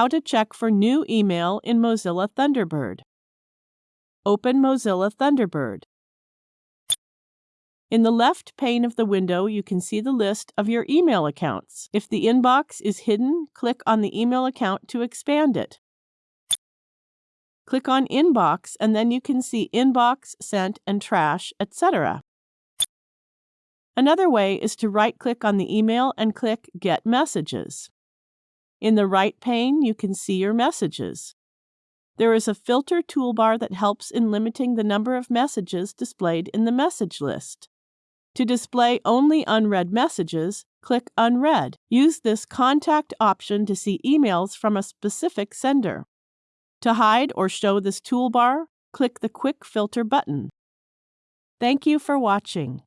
How to check for new email in Mozilla Thunderbird. Open Mozilla Thunderbird. In the left pane of the window, you can see the list of your email accounts. If the inbox is hidden, click on the email account to expand it. Click on Inbox and then you can see Inbox, Sent, and Trash, etc. Another way is to right-click on the email and click Get Messages. In the right pane, you can see your messages. There is a filter toolbar that helps in limiting the number of messages displayed in the message list. To display only unread messages, click Unread. Use this Contact option to see emails from a specific sender. To hide or show this toolbar, click the Quick Filter button. Thank you for watching.